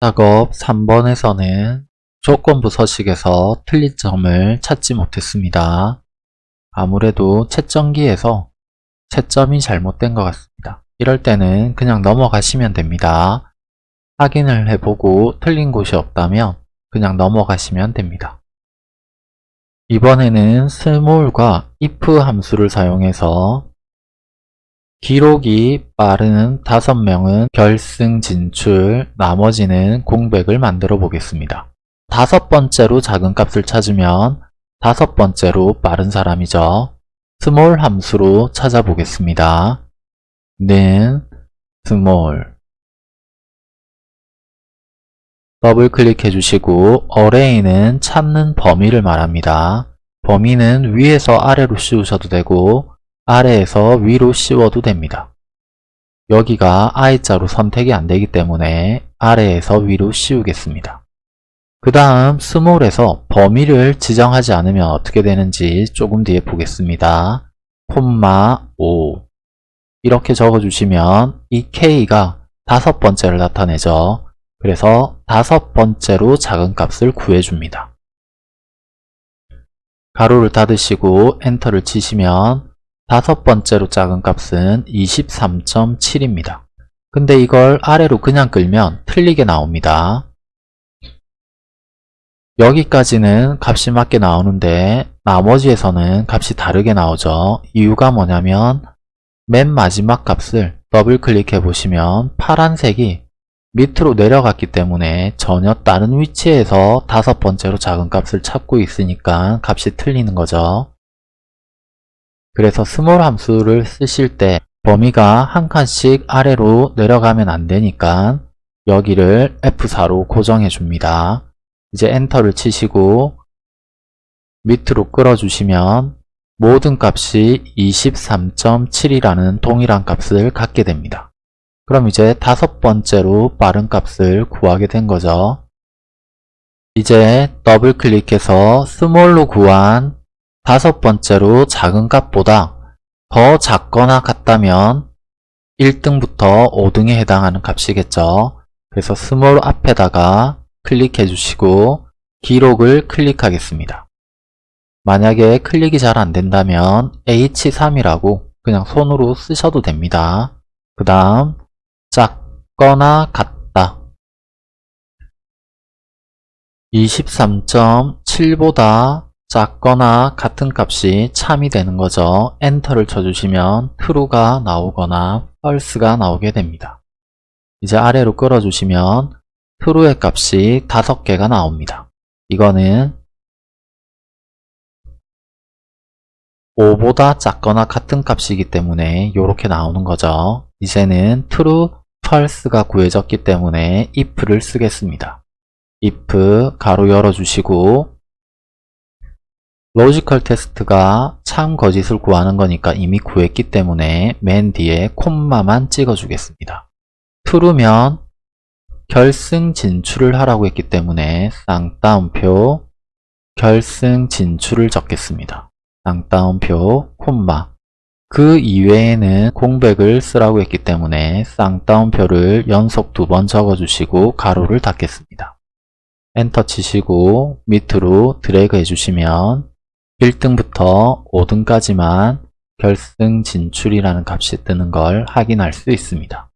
작업 3번에서는 조건부 서식에서 틀린 점을 찾지 못했습니다. 아무래도 채점기에서 채점이 잘못된 것 같습니다. 이럴 때는 그냥 넘어가시면 됩니다. 확인을 해보고 틀린 곳이 없다면 그냥 넘어가시면 됩니다. 이번에는 small과 if 함수를 사용해서 기록이 빠른 5명은 결승 진출, 나머지는 공백을 만들어 보겠습니다. 다섯 번째로 작은 값을 찾으면 다섯 번째로 빠른 사람이죠. small 함수로 찾아보겠습니다. 는 small 더블 클릭해 주시고 array는 찾는 범위를 말합니다. 범위는 위에서 아래로 씌우셔도 되고 아래에서 위로 씌워도 됩니다. 여기가 I자로 선택이 안되기 때문에 아래에서 위로 씌우겠습니다. 그 다음 스몰에서 범위를 지정하지 않으면 어떻게 되는지 조금 뒤에 보겠습니다. 콤마 5 이렇게 적어주시면 이 K가 다섯 번째를 나타내죠. 그래서 다섯 번째로 작은 값을 구해줍니다. 가로를 닫으시고 엔터를 치시면 다섯 번째로 작은 값은 23.7입니다. 근데 이걸 아래로 그냥 끌면 틀리게 나옵니다. 여기까지는 값이 맞게 나오는데 나머지에서는 값이 다르게 나오죠. 이유가 뭐냐면 맨 마지막 값을 더블 클릭해 보시면 파란색이 밑으로 내려갔기 때문에 전혀 다른 위치에서 다섯 번째로 작은 값을 찾고 있으니까 값이 틀리는 거죠. 그래서 SMALL 함수를 쓰실 때 범위가 한 칸씩 아래로 내려가면 안 되니까 여기를 F4로 고정해 줍니다. 이제 엔터를 치시고 밑으로 끌어주시면 모든 값이 23.7이라는 동일한 값을 갖게 됩니다. 그럼 이제 다섯 번째로 빠른 값을 구하게 된 거죠. 이제 더블 클릭해서 SMALL로 구한 다섯 번째로 작은 값보다 더 작거나 같다면 1등부터 5등에 해당하는 값이겠죠. 그래서 SMALL 앞에다가 클릭해 주시고 기록을 클릭하겠습니다. 만약에 클릭이 잘 안된다면 H3이라고 그냥 손으로 쓰셔도 됩니다. 그 다음 작거나 같다 23.7보다 작거나 같은 값이 참이 되는 거죠. 엔터를 쳐주시면 true가 나오거나 false가 나오게 됩니다. 이제 아래로 끌어주시면 true의 값이 5개가 나옵니다. 이거는 5보다 작거나 같은 값이기 때문에 이렇게 나오는 거죠. 이제는 true, false가 구해졌기 때문에 if를 쓰겠습니다. if 가로 열어주시고 logical test가 참 거짓을 구하는 거니까 이미 구했기 때문에 맨 뒤에 콤마만 찍어주겠습니다. true면 결승 진출을 하라고 했기 때문에 쌍따옴표 결승 진출을 적겠습니다. 쌍따옴표 콤마 그 이외에는 공백을 쓰라고 했기 때문에 쌍따옴표를 연속 두 번 적어주시고 가로를 닫겠습니다. 엔터 치시고 밑으로 드래그 해주시면 1등부터 5등까지만 결승 진출이라는 값이 뜨는 걸 확인할 수 있습니다.